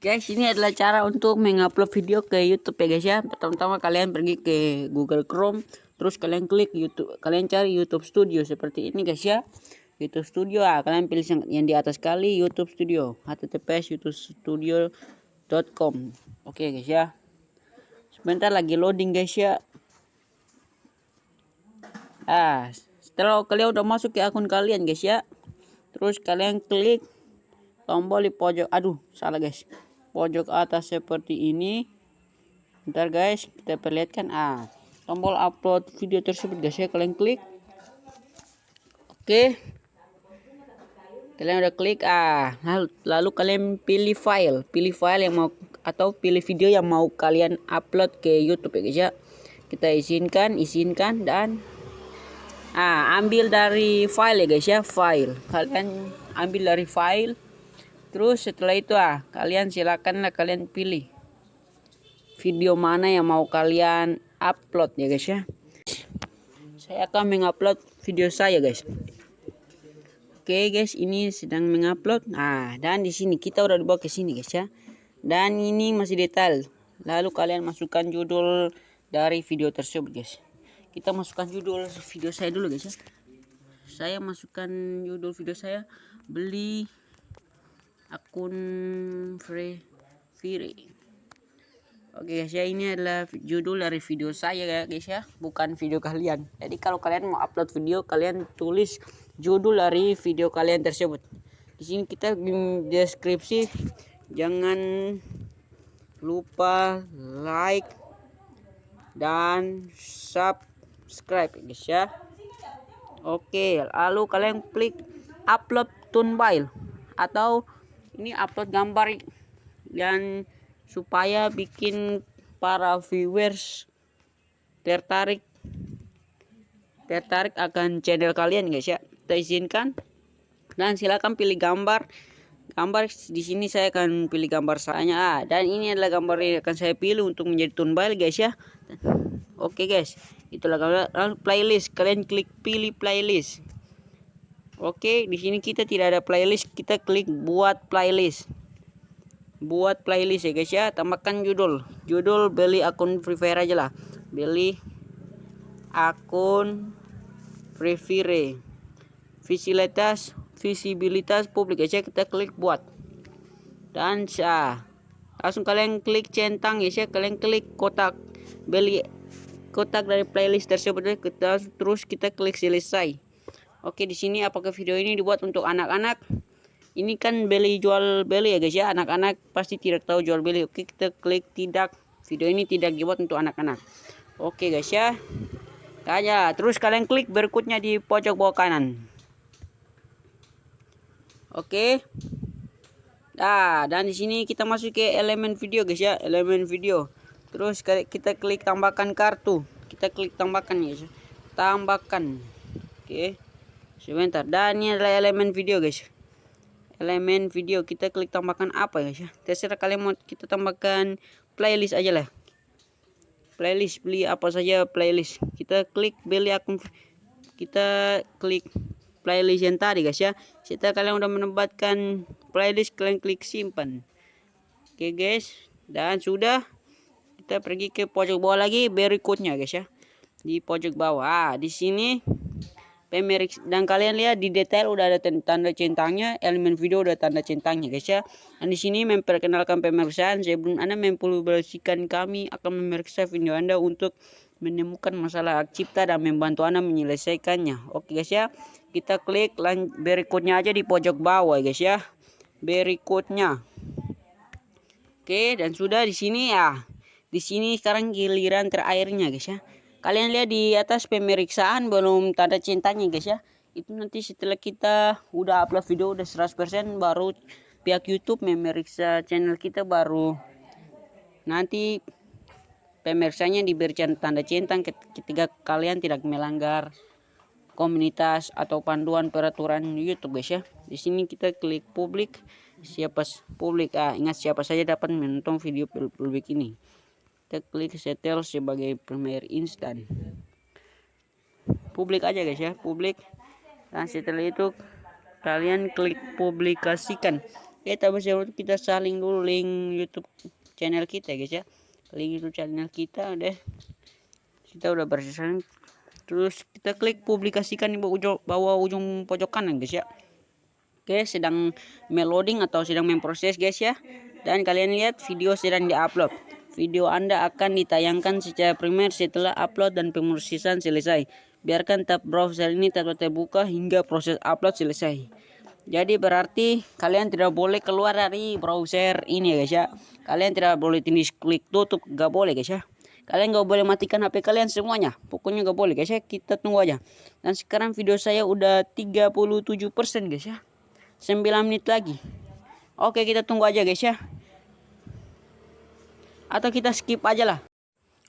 Guys, ini adalah cara untuk mengupload video ke YouTube ya guys ya. Pertama-tama kalian pergi ke Google Chrome, terus kalian klik YouTube, kalian cari YouTube Studio seperti ini guys ya. YouTube Studio, ah, kalian pilih yang di atas kali YouTube Studio, https youtubestudio.com. Oke guys ya. Sebentar lagi loading guys ya. Ah, setelah kalian udah masuk ke akun kalian guys ya. Terus kalian klik tombol di pojok aduh salah guys pojok atas seperti ini. Ntar guys kita perlihatkan. Ah tombol upload video tersebut guys ya. Kalian klik. Oke. Kalian udah klik. Ah lalu, lalu kalian pilih file. Pilih file yang mau atau pilih video yang mau kalian upload ke YouTube ya guys ya. Kita izinkan izinkan dan ah ambil dari file ya guys ya file. Kalian ambil dari file Terus setelah itu ah, kalian silakanlah kalian pilih video mana yang mau kalian upload ya guys ya. Saya akan mengupload video saya guys. Oke guys, ini sedang mengupload. Nah, dan di sini kita udah dibawa ke sini guys ya. Dan ini masih detail. Lalu kalian masukkan judul dari video tersebut guys. Kita masukkan judul video saya dulu guys ya. Saya masukkan judul video saya beli akun free free Oke guys ya ini adalah judul dari video saya ya guys ya. Bukan video kalian. Jadi kalau kalian mau upload video kalian tulis judul dari video kalian tersebut. Di sini kita deskripsi. Jangan lupa like dan subscribe guys ya. Oke lalu kalian klik upload thumbnail atau ini upload gambar dan supaya bikin para viewers tertarik. Tertarik akan channel kalian guys ya. Kita dan silakan pilih gambar. Gambar di sini saya akan pilih gambar saya. Ah, dan ini adalah gambar yang akan saya pilih untuk menjadi thumbnail guys ya. Oke guys. Itulah gambar. Playlist. Kalian klik pilih playlist Oke, di sini kita tidak ada playlist, kita klik buat playlist. Buat playlist ya guys ya, tambahkan judul. Judul beli akun Free Fire aja lah. Beli akun Free Fire. Visibilitas visibilitas publik guys ya, kita klik buat. Dan sah. Langsung kalian klik centang ya, ya, kalian klik kotak beli kotak dari playlist tersebut kita terus kita klik selesai. Oke di sini apakah video ini dibuat untuk anak-anak? Ini kan beli jual beli ya guys ya. Anak-anak pasti tidak tahu jual beli. Oke kita klik tidak. Video ini tidak dibuat untuk anak-anak. Oke guys ya. Kayak terus kalian klik berikutnya di pojok bawah kanan. Oke. Nah, dan di sini kita masuk ke elemen video guys ya, elemen video. Terus kita klik tambahkan kartu. Kita klik tambahkan ya. Tambahkan. Oke sebentar dan ini adalah elemen video guys. Elemen video. Kita klik tambahkan apa guys ya? Terserah kalian mau kita tambahkan playlist aja lah. Playlist. Beli apa saja playlist. Kita klik beli akun kita klik playlist yang tadi guys ya. Setelah kalian udah menempatkan playlist kalian klik simpan. Oke guys. Dan sudah. Kita pergi ke pojok bawah lagi berikutnya guys ya. Di pojok bawah. Ah, di sini pemerik dan kalian lihat di detail udah ada tanda centangnya elemen video udah tanda centangnya guys ya. Dan di sini memperkenalkan pemeriksaan sebelum anda mempublikasikan kami akan memeriksa video anda untuk menemukan masalah hak cipta dan membantu anda menyelesaikannya. Oke guys ya. Kita klik berikutnya aja di pojok bawah guys ya. Berikutnya. Oke dan sudah di sini ya. Di sini sekarang giliran terakhirnya guys ya kalian lihat di atas pemeriksaan belum tanda cintanya guys ya. Itu nanti setelah kita udah upload video udah 100% baru pihak YouTube memeriksa channel kita baru nanti pemeriksanya diberikan tanda cinta ketika kalian tidak melanggar komunitas atau panduan peraturan YouTube guys ya. Di sini kita klik publik siapa publik. Ah ingat siapa saja dapat menonton video publik ini kita klik setel sebagai premier instan. Publik aja guys ya publik. Dan setelah itu kalian klik publikasikan. Kita bisa kita saling dulu link YouTube channel kita guys ya. Link YouTube channel kita deh kita udah berhasil terus kita klik publikasikan di bawah, bawah ujung pojok kanan guys ya. Oke sedang meloding atau sedang memproses guys ya. Dan kalian lihat video sedang diupload video anda akan ditayangkan secara primer setelah upload dan pemrosesan selesai. Biarkan tab browser ini tetap terbuka hingga proses upload selesai. Jadi berarti kalian tidak boleh keluar dari browser ini ya guys ya. Kalian tidak boleh tindis klik tutup gak boleh guys ya. Kalian gak boleh matikan HP kalian semuanya. Pokoknya gak boleh guys ya. Kita tunggu aja. Dan sekarang video saya udah 37% guys ya. 9 menit lagi. Oke kita tunggu aja guys ya atau kita skip aja lah.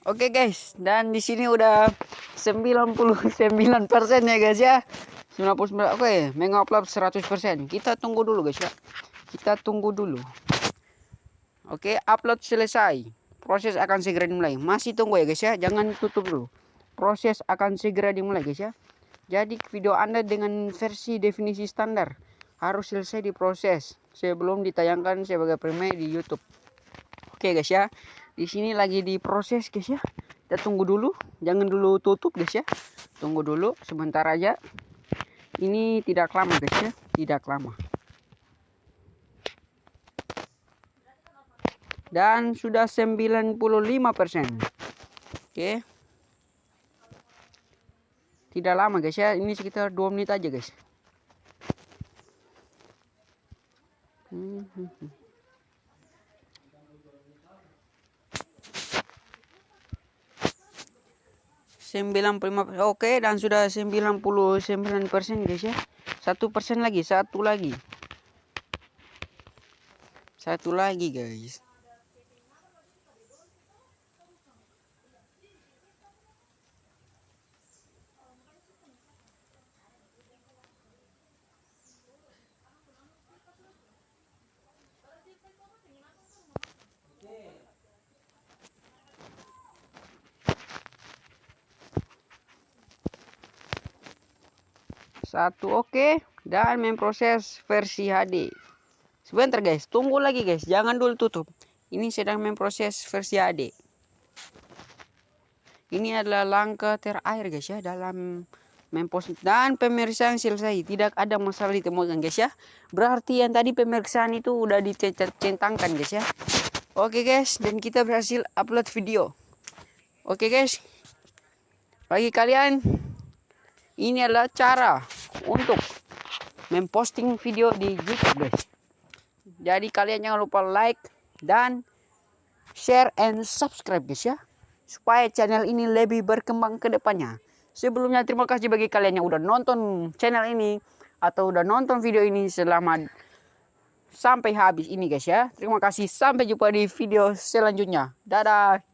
Oke guys. Dan di sini udah 99% ya guys ya. 99 oke. Mengupload 100% kita tunggu dulu guys ya. Kita tunggu dulu. Oke upload selesai. Proses akan segera dimulai. Masih tunggu ya guys ya. Jangan tutup dulu. Proses akan segera dimulai guys ya. Jadi video anda dengan versi definisi standar harus selesai diproses sebelum ditayangkan sebagai premier di YouTube oke guys ya. Di sini lagi diproses guys ya. Kita tunggu dulu. Jangan dulu tutup guys ya. Tunggu dulu sebentar aja. Ini tidak lama guys ya. Tidak lama. Dan sudah 95% oke. Tidak lama guys ya. Ini sekitar 2 menit aja guys sembilan puluh oke dan sudah sembilan puluh sembilan persen guys ya. Satu persen lagi satu lagi. Satu lagi guys satu oke. Okay. dan memproses versi HD sebentar guys. Tunggu lagi guys. Jangan dulu tutup. Ini sedang memproses versi HD ini adalah langkah terakhir guys ya dalam mempost dan pemeriksaan selesai. Tidak ada masalah ditemukan guys ya. Berarti yang tadi pemeriksaan itu udah dicentangkan guys ya. Oke guys. Dan kita berhasil upload video. Oke guys. Bagi kalian ini adalah cara untuk memposting video di YouTube guys. Jadi kalian jangan lupa like dan share and subscribe guys ya. Supaya channel ini lebih berkembang ke depannya. Sebelumnya terima kasih bagi kalian yang udah nonton channel ini atau udah nonton video ini selama sampai habis ini guys ya. Terima kasih sampai jumpa di video selanjutnya. Dadah.